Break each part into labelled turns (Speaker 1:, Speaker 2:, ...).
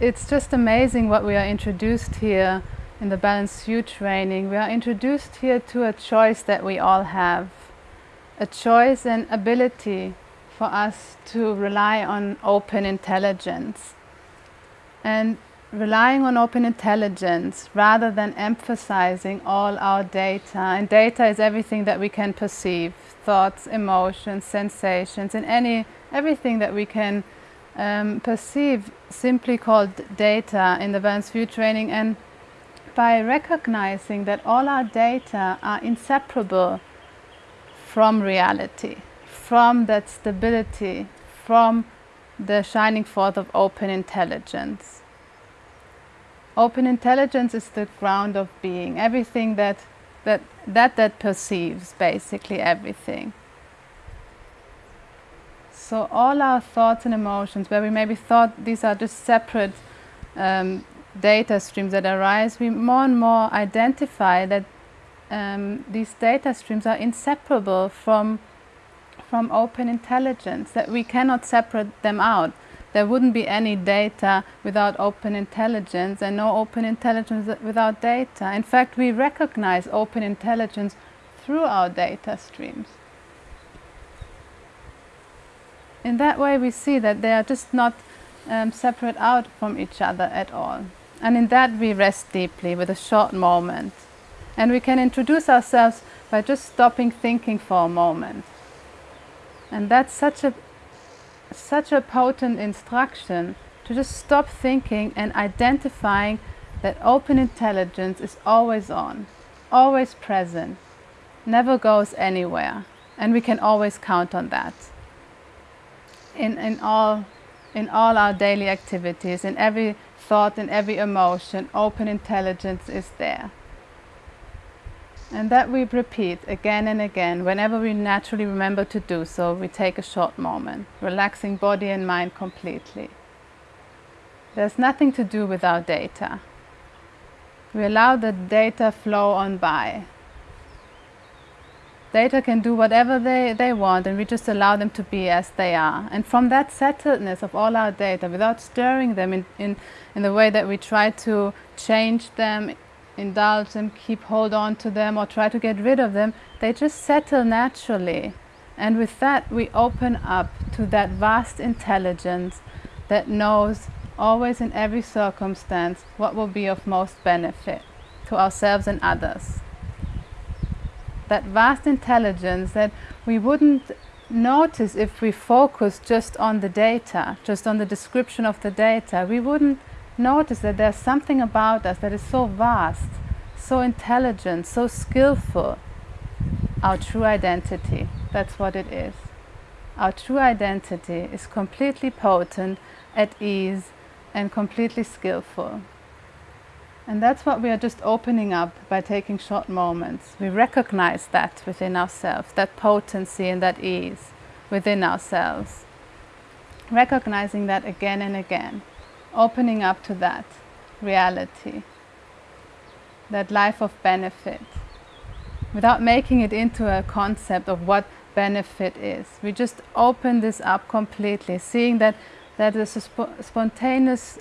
Speaker 1: it's just amazing what we are introduced here in the Balanced View training. We are introduced here to a choice that we all have. A choice and ability for us to rely on open intelligence. And relying on open intelligence rather than emphasizing all our data. And data is everything that we can perceive, thoughts, emotions, sensations, and any everything that we can um, perceive simply called data in the Balanced View training and by recognizing that all our data are inseparable from reality, from that stability, from the shining forth of open intelligence. Open intelligence is the ground of being, everything that that, that, that perceives, basically everything. So all our thoughts and emotions, where we maybe thought these are just separate um, data streams that arise, we more and more identify that um, these data streams are inseparable from, from open intelligence, that we cannot separate them out. There wouldn't be any data without open intelligence and no open intelligence without data. In fact, we recognize open intelligence through our data streams. In that way, we see that they are just not um, separate out from each other at all. And in that, we rest deeply with a short moment. And we can introduce ourselves by just stopping thinking for a moment. And that's such a such a potent instruction to just stop thinking and identifying that open intelligence is always on, always present, never goes anywhere, and we can always count on that. In, in, all, in all our daily activities, in every thought, in every emotion, open intelligence is there. And that we repeat again and again. Whenever we naturally remember to do so, we take a short moment, relaxing body and mind completely. There's nothing to do with our data. We allow the data flow on by. Data can do whatever they, they want and we just allow them to be as they are. And from that settledness of all our data, without stirring them in, in, in the way that we try to change them, indulge them, keep hold on to them or try to get rid of them, they just settle naturally. And with that we open up to that vast intelligence that knows always in every circumstance what will be of most benefit to ourselves and others. That vast intelligence that we wouldn't notice if we focus just on the data, just on the description of the data. We wouldn't notice that there's something about us that is so vast, so intelligent, so skillful. Our true identity, that's what it is. Our true identity is completely potent, at ease, and completely skillful. And that's what we are just opening up by taking short moments. We recognize that within ourselves, that potency and that ease within ourselves. Recognizing that again and again opening up to that reality, that life of benefit, without making it into a concept of what benefit is. We just open this up completely, seeing that that is a sp spontaneous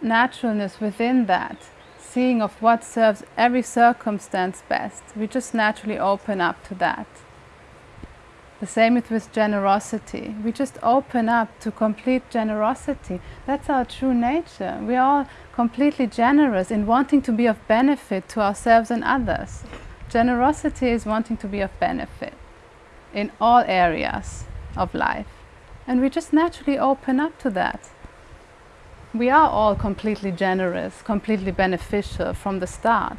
Speaker 1: naturalness within that, seeing of what serves every circumstance best. We just naturally open up to that. The same with generosity. We just open up to complete generosity. That's our true nature. We are completely generous in wanting to be of benefit to ourselves and others. Generosity is wanting to be of benefit in all areas of life. And we just naturally open up to that. We are all completely generous, completely beneficial from the start.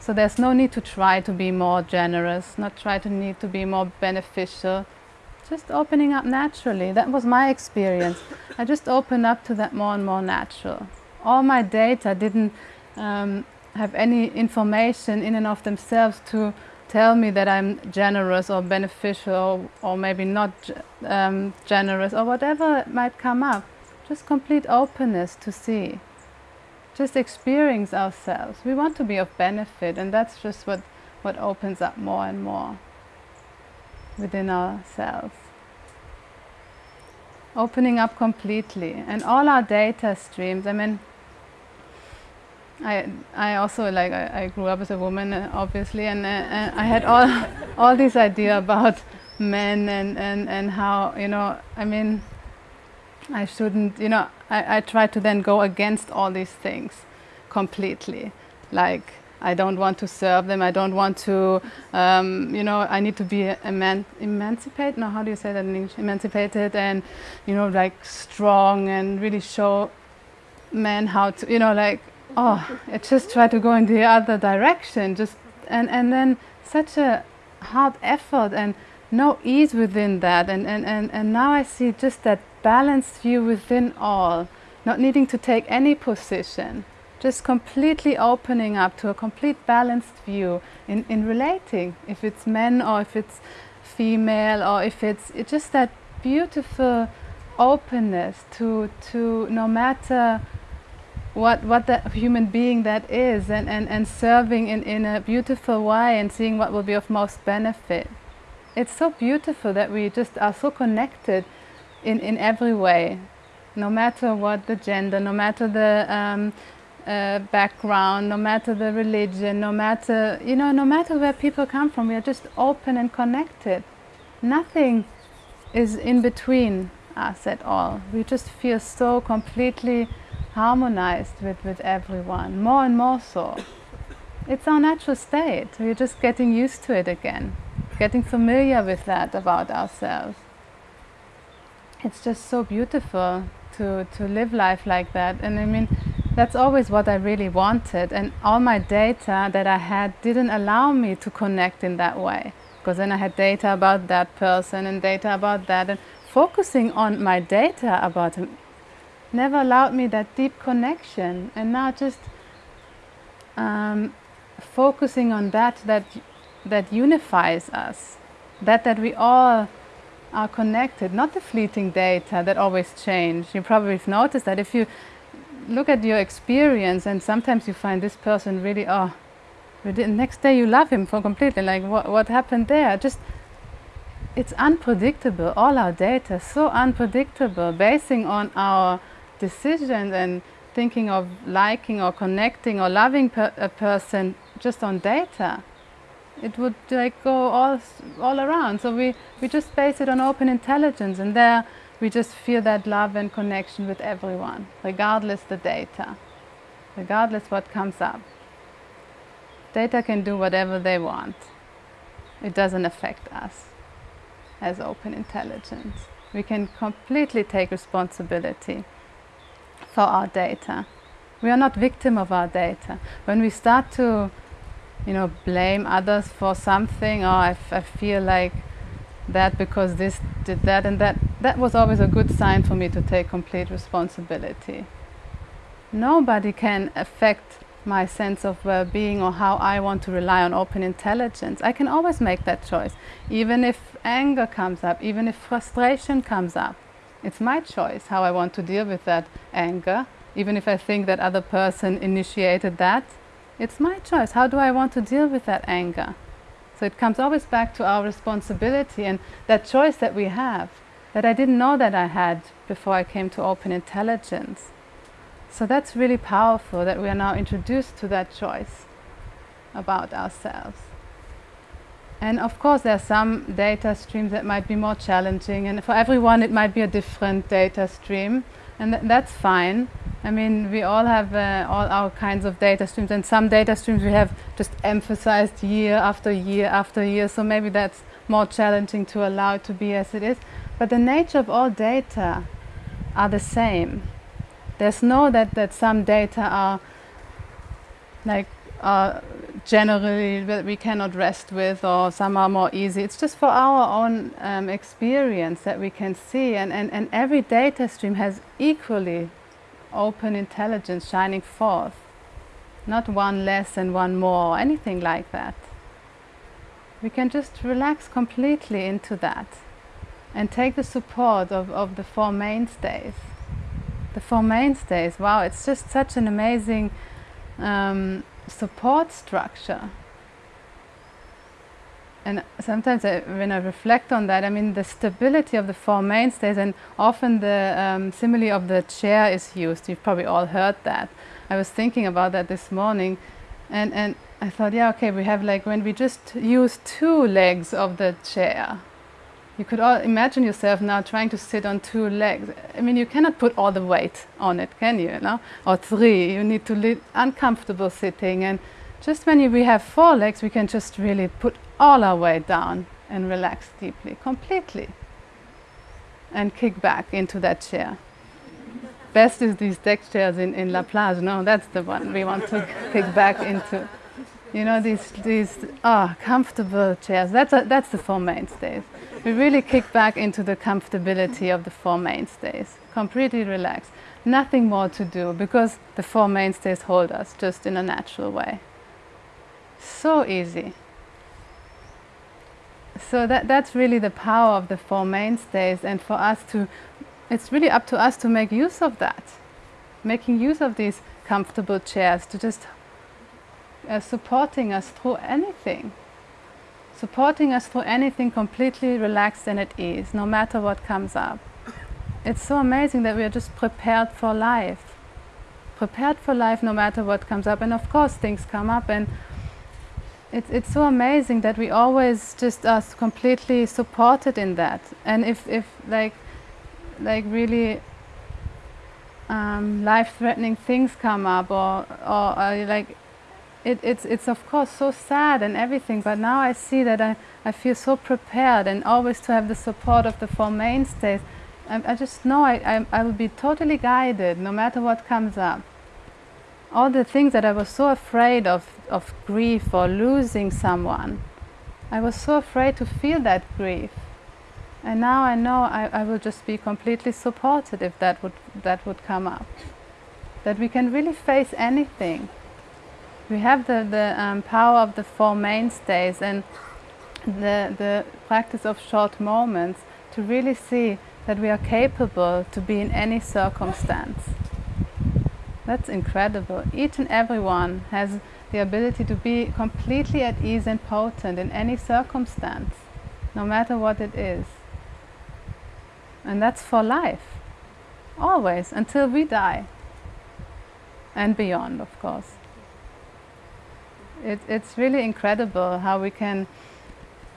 Speaker 1: So there's no need to try to be more generous, not try to need to be more beneficial. Just opening up naturally. That was my experience. I just opened up to that more and more natural. All my data didn't um, have any information in and of themselves to tell me that I'm generous or beneficial or, or maybe not um, generous or whatever might come up. Just complete openness to see just experience ourselves. We want to be of benefit and that's just what, what opens up more and more within ourselves. opening up completely. And all our data streams, I mean, I, I also like I, I grew up as a woman uh, obviously and, uh, and I had all all this idea about men and, and, and how you know I mean I shouldn't you know I, I try to then go against all these things completely. Like I don't want to serve them. I don't want to um, you know I need to be eman emancipated no how do you say that in English? Emancipated and you know like strong and really show men how to you know like oh, I just try to go in the other direction, just and and then such a hard effort and no ease within that, and and and and now I see just that balanced view within all, not needing to take any position, just completely opening up to a complete balanced view in in relating, if it's men or if it's female or if it's, it's just that beautiful openness to to no matter what what the human being that is and, and, and serving in, in a beautiful way and seeing what will be of most benefit. It's so beautiful that we just are so connected in, in every way, no matter what the gender, no matter the um, uh, background, no matter the religion, no matter, you know, no matter where people come from, we are just open and connected. Nothing is in between us at all. We just feel so completely harmonized with, with everyone, more and more so. It's our natural state. We're just getting used to it again, getting familiar with that about ourselves. It's just so beautiful to, to live life like that. And I mean, that's always what I really wanted. And all my data that I had didn't allow me to connect in that way. Because then I had data about that person and data about that. And focusing on my data about him never allowed me that deep connection and now just um, focusing on that that that unifies us that that we all are connected not the fleeting data that always change. You probably have noticed that if you look at your experience and sometimes you find this person really oh the next day you love him for completely like what, what happened there? Just it's unpredictable. All our data so unpredictable basing on our decisions and thinking of liking or connecting or loving per a person just on data it would like go all all around so we we just base it on open intelligence and there we just feel that love and connection with everyone regardless the data regardless what comes up data can do whatever they want it doesn't affect us as open intelligence we can completely take responsibility for our data. We are not victim of our data. When we start to, you know, blame others for something, oh, or I, feel like that because this did that and that, that was always a good sign for me to take complete responsibility. Nobody can affect my sense of well-being or how I want to rely on open intelligence. I can always make that choice, even if anger comes up, even if frustration comes up. It's my choice how I want to deal with that anger, even if I think that other person initiated that. It's my choice. How do I want to deal with that anger? So it comes always back to our responsibility and that choice that we have that I didn't know that I had before I came to open intelligence. So that's really powerful that we are now introduced to that choice about ourselves. And of course, there are some data streams that might be more challenging, and for everyone, it might be a different data stream, and th that's fine. I mean, we all have uh, all our kinds of data streams, and some data streams we have just emphasized year after year after year, so maybe that's more challenging to allow it to be as it is. But the nature of all data are the same. There's no that, that some data are like uh, generally that we cannot rest with or some are more easy. It's just for our own um, experience that we can see and, and, and every data stream has equally open intelligence shining forth. Not one less and one more or anything like that. We can just relax completely into that and take the support of, of the Four Mainstays. The Four Mainstays, wow, it's just such an amazing um, support structure. and sometimes I, when I reflect on that, I mean the stability of the four mainstays, and often the um, simile of the chair is used. You've probably all heard that. I was thinking about that this morning, and and I thought, yeah, okay, we have like when we just use two legs of the chair. You could all imagine yourself now trying to sit on two legs. I mean, you cannot put all the weight on it, can you? No? Or three. You need to live uncomfortable sitting and just when you, we have four legs, we can just really put all our weight down and relax deeply, completely. And kick back into that chair. Best is these deck chairs in, in La Plage. No, that's the one we want to kick back into. You know, these, these ah, comfortable chairs. That's, a, that's the four mainstays. We really kick back into the comfortability of the four mainstays. Completely relaxed. Nothing more to do because the four mainstays hold us just in a natural way. So easy. So that, that's really the power of the Four Mainstays and for us to, it's really up to us to make use of that. Making use of these comfortable chairs to just uh, supporting us through anything. Supporting us through anything completely relaxed and at ease, no matter what comes up. It's so amazing that we are just prepared for life. Prepared for life no matter what comes up. And of course things come up and it's, it's so amazing that we always just are completely supported in that. And if, if like, like really um, life-threatening things come up or, or uh, like, it, it's, it's of course so sad and everything, but now I see that I, I feel so prepared and always to have the support of the Four Mainstays. I, I just know I, I, I will be totally guided no matter what comes up all the things that I was so afraid of, of grief or losing someone. I was so afraid to feel that grief. And now I know I, I will just be completely supported if that would, that would come up. That we can really face anything. We have the, the um, power of the Four Mainstays and the, the practice of short moments to really see that we are capable to be in any circumstance. That's incredible. Each and every one has the ability to be completely at ease and potent in any circumstance, no matter what it is. And that's for life, always, until we die, and beyond, of course. It, it's really incredible how we can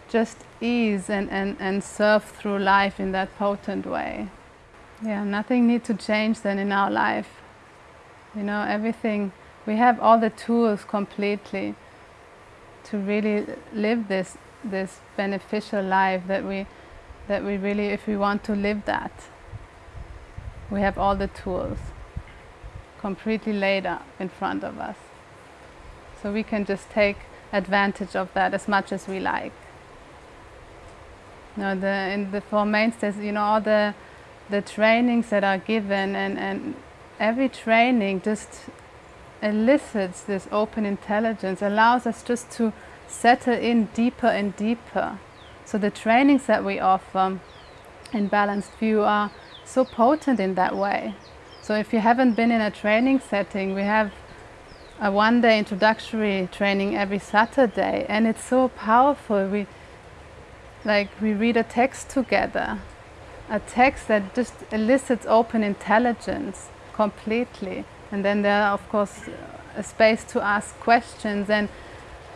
Speaker 1: just ease and, and, and surf through life in that potent way. Yeah, nothing needs to change then in our life you know, everything, we have all the tools completely to really live this, this beneficial life that we, that we really, if we want to live that, we have all the tools completely laid up in front of us. So we can just take advantage of that as much as we like. You know, the, in the Four Mainstays, you know, all the, the trainings that are given and, and every training just elicits this open intelligence, allows us just to settle in deeper and deeper. So the trainings that we offer in Balanced View are so potent in that way. So if you haven't been in a training setting, we have a one-day introductory training every Saturday and it's so powerful. We like we read a text together, a text that just elicits open intelligence completely. And then there are, of course, a space to ask questions. And,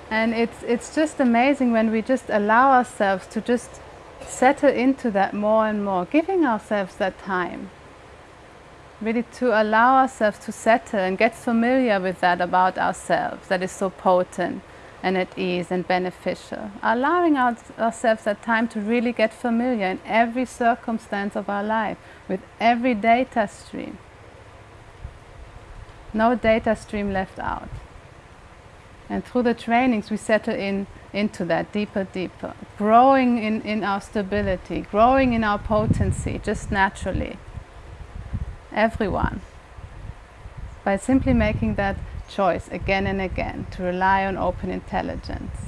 Speaker 1: and it's, it's just amazing when we just allow ourselves to just settle into that more and more, giving ourselves that time. Really to allow ourselves to settle and get familiar with that about ourselves that is so potent and at ease and beneficial. Allowing our, ourselves that time to really get familiar in every circumstance of our life, with every data stream no data stream left out. And through the trainings, we settle in into that deeper, deeper, growing in, in our stability, growing in our potency, just naturally. Everyone. By simply making that choice again and again to rely on open intelligence.